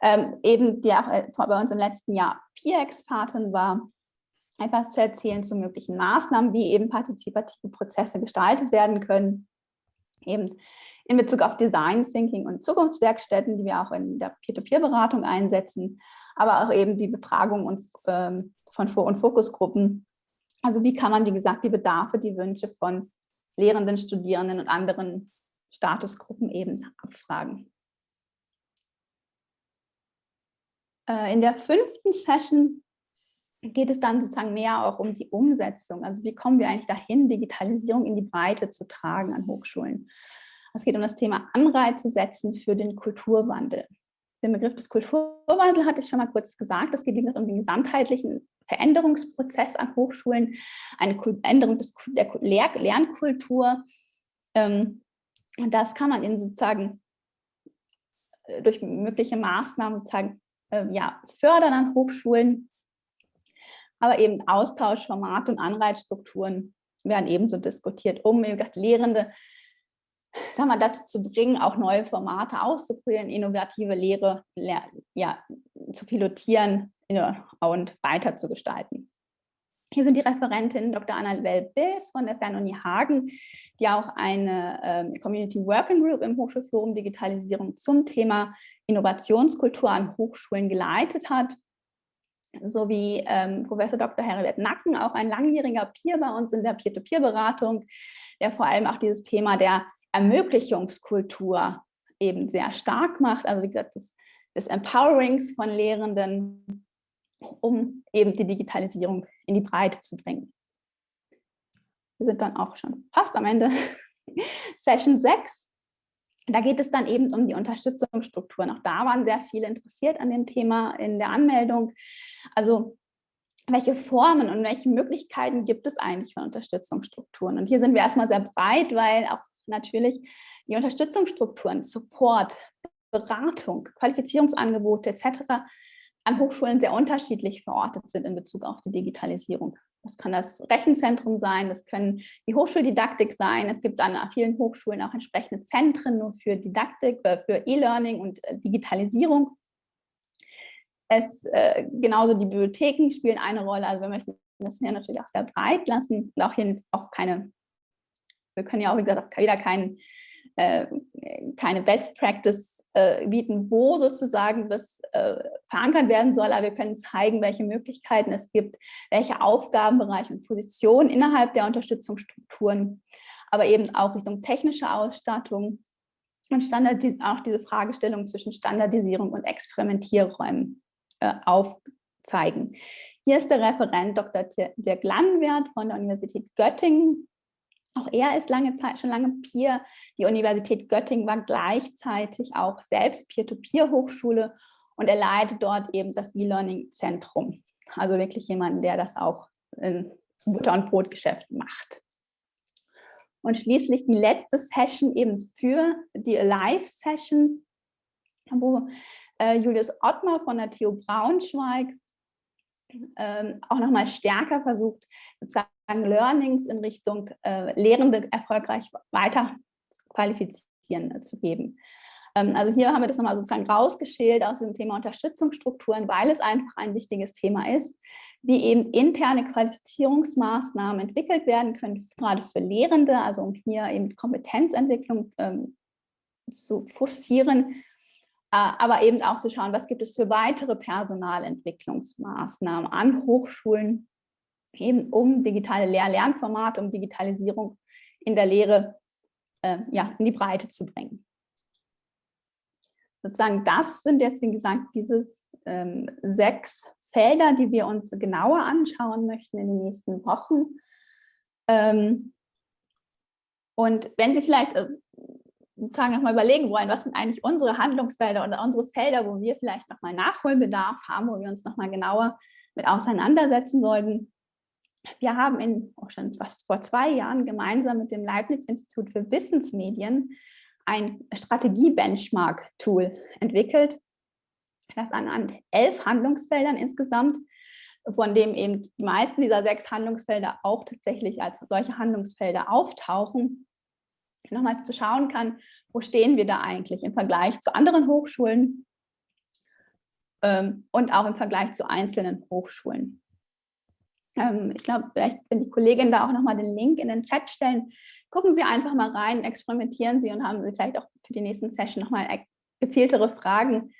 Ähm, eben, die auch äh, bei uns im letzten Jahr Peer-Expertin war, etwas zu erzählen zu möglichen Maßnahmen, wie eben partizipative Prozesse gestaltet werden können. Eben in Bezug auf Design Thinking und Zukunftswerkstätten, die wir auch in der Peer-to-Peer-Beratung einsetzen, aber auch eben die Befragung und, ähm, von Vor- und Fokusgruppen also wie kann man, wie gesagt, die Bedarfe, die Wünsche von Lehrenden, Studierenden und anderen Statusgruppen eben abfragen. Äh, in der fünften Session geht es dann sozusagen mehr auch um die Umsetzung. Also wie kommen wir eigentlich dahin, Digitalisierung in die Breite zu tragen an Hochschulen. Es geht um das Thema Anreize setzen für den Kulturwandel. Den Begriff des Kulturwandels hatte ich schon mal kurz gesagt. Es geht um den gesamtheitlichen Veränderungsprozess an Hochschulen, eine Änderung des, der Lehr Lernkultur. Ähm, und das kann man in sozusagen äh, durch mögliche Maßnahmen sozusagen äh, ja, fördern an Hochschulen, aber eben Austausch, Formate und Anreizstrukturen werden ebenso diskutiert, um gesagt, Lehrende sagen wir, dazu zu bringen, auch neue Formate auszuprobieren, innovative Lehre ja, zu pilotieren und weiter zu gestalten. Hier sind die Referentin Dr. Anna Well-Biss von der Fernuni Hagen, die auch eine ähm, Community Working Group im Hochschulforum Digitalisierung zum Thema Innovationskultur an Hochschulen geleitet hat. sowie ähm, Professor Dr. Herbert Nacken, auch ein langjähriger Peer bei uns in der Peer-to-Peer-Beratung, der vor allem auch dieses Thema der Ermöglichungskultur eben sehr stark macht. Also wie gesagt, des, des Empowerings von Lehrenden, um eben die Digitalisierung in die Breite zu bringen. Wir sind dann auch schon fast am Ende. [laughs] Session 6. Da geht es dann eben um die Unterstützungsstrukturen. Auch da waren sehr viele interessiert an dem Thema in der Anmeldung. Also welche Formen und welche Möglichkeiten gibt es eigentlich von Unterstützungsstrukturen? Und hier sind wir erstmal sehr breit, weil auch natürlich die Unterstützungsstrukturen, Support, Beratung, Qualifizierungsangebote etc. an Hochschulen sehr unterschiedlich verortet sind in Bezug auf die Digitalisierung. Das kann das Rechenzentrum sein, das können die Hochschuldidaktik sein. Es gibt an vielen Hochschulen auch entsprechende Zentren nur für Didaktik, äh, für E-Learning und äh, Digitalisierung. Es, äh, genauso die Bibliotheken spielen eine Rolle. Also wir möchten das hier natürlich auch sehr breit lassen und auch hier auch keine, wir können ja auch, wie gesagt, auch wieder keinen äh, keine Best Practice äh, bieten, wo sozusagen das äh, verankert werden soll, aber wir können zeigen, welche Möglichkeiten es gibt, welche Aufgabenbereiche und Positionen innerhalb der Unterstützungsstrukturen, aber eben auch Richtung technische Ausstattung und Standardis auch diese Fragestellung zwischen Standardisierung und Experimentierräumen äh, aufzeigen. Hier ist der Referent Dr. Dirk Langwert von der Universität Göttingen, auch er ist lange Zeit, schon lange Peer. Die Universität Göttingen war gleichzeitig auch selbst Peer-to-Peer-Hochschule und er leitet dort eben das E-Learning-Zentrum. Also wirklich jemand, der das auch in Butter- und Brotgeschäft macht. Und schließlich die letzte Session eben für die Live-Sessions, wo äh, Julius Ottmar von der TU Braunschweig ähm, auch nochmal stärker versucht, sozusagen Learnings in Richtung äh, Lehrende erfolgreich weiter qualifizieren äh, zu geben. Ähm, also hier haben wir das nochmal sozusagen rausgeschält aus dem Thema Unterstützungsstrukturen, weil es einfach ein wichtiges Thema ist, wie eben interne Qualifizierungsmaßnahmen entwickelt werden können, gerade für Lehrende, also um hier eben Kompetenzentwicklung ähm, zu forcieren aber eben auch zu schauen, was gibt es für weitere Personalentwicklungsmaßnahmen an Hochschulen, eben um digitale Lehr-Lernformate, um Digitalisierung in der Lehre äh, ja, in die Breite zu bringen. Sozusagen das sind jetzt, wie gesagt, diese ähm, sechs Felder, die wir uns genauer anschauen möchten in den nächsten Wochen. Ähm, und wenn Sie vielleicht äh, sozusagen nochmal überlegen wollen, was sind eigentlich unsere Handlungsfelder oder unsere Felder, wo wir vielleicht nochmal Nachholbedarf haben, wo wir uns nochmal genauer mit auseinandersetzen sollten. Wir haben in, auch schon fast vor zwei Jahren gemeinsam mit dem Leibniz-Institut für Wissensmedien ein Strategie-Benchmark-Tool entwickelt, das anhand elf Handlungsfeldern insgesamt, von dem eben die meisten dieser sechs Handlungsfelder auch tatsächlich als solche Handlungsfelder auftauchen, nochmal zu schauen kann, wo stehen wir da eigentlich im Vergleich zu anderen Hochschulen ähm, und auch im Vergleich zu einzelnen Hochschulen. Ähm, ich glaube, vielleicht, wenn die Kolleginnen da auch nochmal den Link in den Chat stellen, gucken Sie einfach mal rein, experimentieren Sie und haben Sie vielleicht auch für die nächsten Session nochmal gezieltere Fragen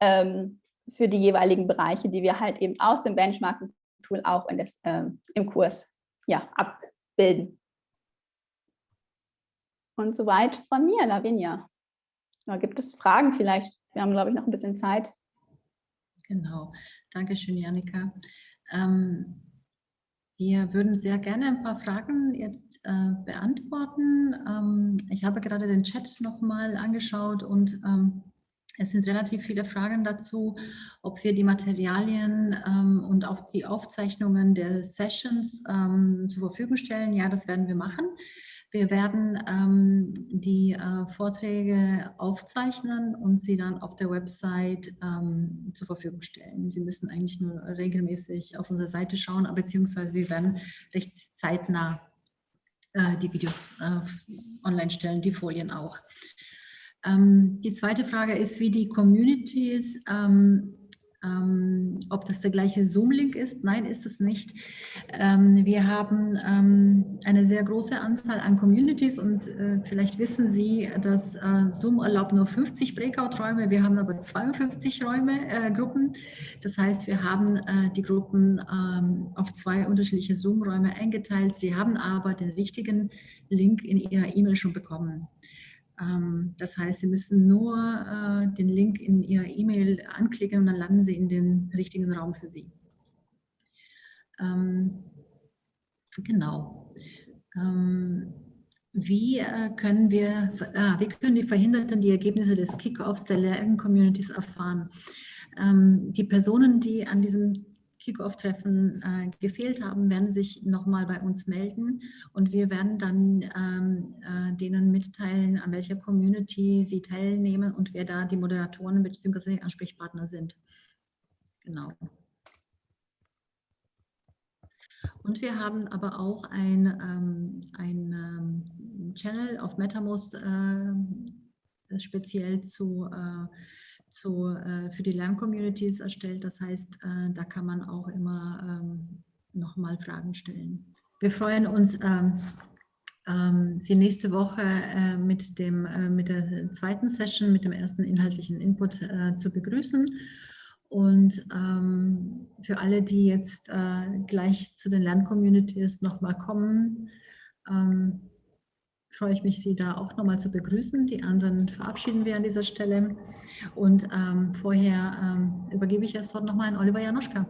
ähm, für die jeweiligen Bereiche, die wir halt eben aus dem Benchmarking-Tool auch in das, ähm, im Kurs ja, abbilden. Und soweit von mir, Lavinia. Da gibt es Fragen vielleicht? Wir haben, glaube ich, noch ein bisschen Zeit. Genau. Dankeschön, Janika. Ähm, wir würden sehr gerne ein paar Fragen jetzt äh, beantworten. Ähm, ich habe gerade den Chat nochmal angeschaut und ähm, es sind relativ viele Fragen dazu, ob wir die Materialien ähm, und auch die Aufzeichnungen der Sessions ähm, zur Verfügung stellen. Ja, das werden wir machen. Wir werden ähm, die äh, Vorträge aufzeichnen und sie dann auf der Website ähm, zur Verfügung stellen. Sie müssen eigentlich nur regelmäßig auf unsere Seite schauen, beziehungsweise wir werden recht zeitnah äh, die Videos äh, online stellen, die Folien auch. Ähm, die zweite Frage ist, wie die Communities ähm, ob das der gleiche Zoom-Link ist. Nein, ist es nicht. Ähm, wir haben ähm, eine sehr große Anzahl an Communities und äh, vielleicht wissen Sie, dass äh, Zoom erlaubt nur 50 Breakout-Räume. Wir haben aber 52 Räume, äh, Gruppen. Das heißt, wir haben äh, die Gruppen ähm, auf zwei unterschiedliche Zoom-Räume eingeteilt. Sie haben aber den richtigen Link in Ihrer E-Mail schon bekommen. Ähm, das heißt, Sie müssen nur äh, den Link in Ihrer E-Mail anklicken und dann landen Sie in den richtigen Raum für Sie. Ähm, genau. Ähm, wie äh, können wir, ah, wie können die Verhinderten die Ergebnisse des Kickoffs der Lern-Communities erfahren? die Personen, die an diesem Kickoff-Treffen äh, gefehlt haben, werden sich nochmal bei uns melden und wir werden dann ähm, äh, denen mitteilen, an welcher Community sie teilnehmen und wer da die Moderatoren bzw. Ansprechpartner sind. Genau. Und wir haben aber auch ein, ähm, ein ähm, Channel auf MetaMost äh, speziell zu äh, zu, äh, für die Lerncommunities erstellt. Das heißt, äh, da kann man auch immer ähm, nochmal Fragen stellen. Wir freuen uns, ähm, ähm, Sie nächste Woche äh, mit, dem, äh, mit der zweiten Session, mit dem ersten inhaltlichen Input äh, zu begrüßen. Und ähm, für alle, die jetzt äh, gleich zu den Lerncommunities nochmal kommen, ähm, freue ich mich, Sie da auch nochmal zu begrüßen. Die anderen verabschieden wir an dieser Stelle. Und ähm, vorher ähm, übergebe ich das Wort nochmal an Oliver Janoschka.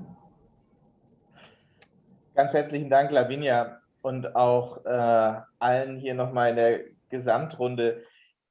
Ganz herzlichen Dank, Lavinia, und auch äh, allen hier nochmal in der Gesamtrunde.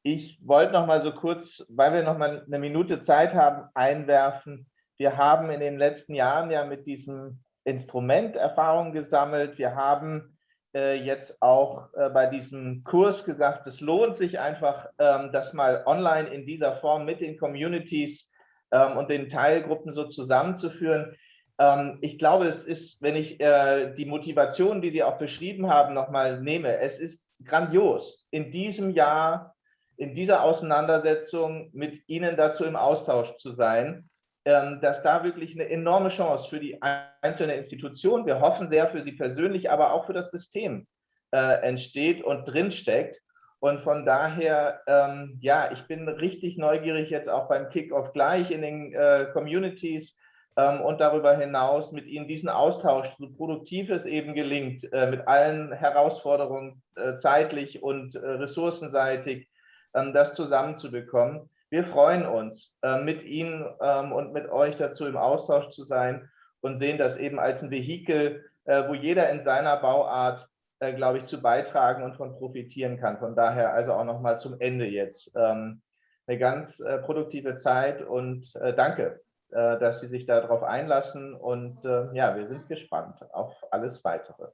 Ich wollte noch mal so kurz, weil wir noch mal eine Minute Zeit haben, einwerfen. Wir haben in den letzten Jahren ja mit diesem Instrument Erfahrungen gesammelt. Wir haben jetzt auch äh, bei diesem Kurs gesagt, es lohnt sich einfach, ähm, das mal online in dieser Form mit den Communities ähm, und den Teilgruppen so zusammenzuführen. Ähm, ich glaube, es ist, wenn ich äh, die Motivation, die Sie auch beschrieben haben, nochmal nehme, es ist grandios, in diesem Jahr, in dieser Auseinandersetzung mit Ihnen dazu im Austausch zu sein dass da wirklich eine enorme Chance für die einzelne Institution, wir hoffen sehr für Sie persönlich, aber auch für das System äh, entsteht und drinsteckt. Und von daher, ähm, ja, ich bin richtig neugierig jetzt auch beim Kickoff gleich in den äh, Communities ähm, und darüber hinaus mit Ihnen diesen Austausch, so produktiv es eben gelingt, äh, mit allen Herausforderungen äh, zeitlich und äh, ressourcenseitig, ähm, das zusammenzubekommen. Wir freuen uns, äh, mit Ihnen ähm, und mit euch dazu im Austausch zu sein und sehen das eben als ein Vehikel, äh, wo jeder in seiner Bauart, äh, glaube ich, zu beitragen und von profitieren kann. Von daher also auch nochmal zum Ende jetzt ähm, eine ganz produktive Zeit und danke, dass Sie sich darauf einlassen und ja, wir sind gespannt auf alles Weitere.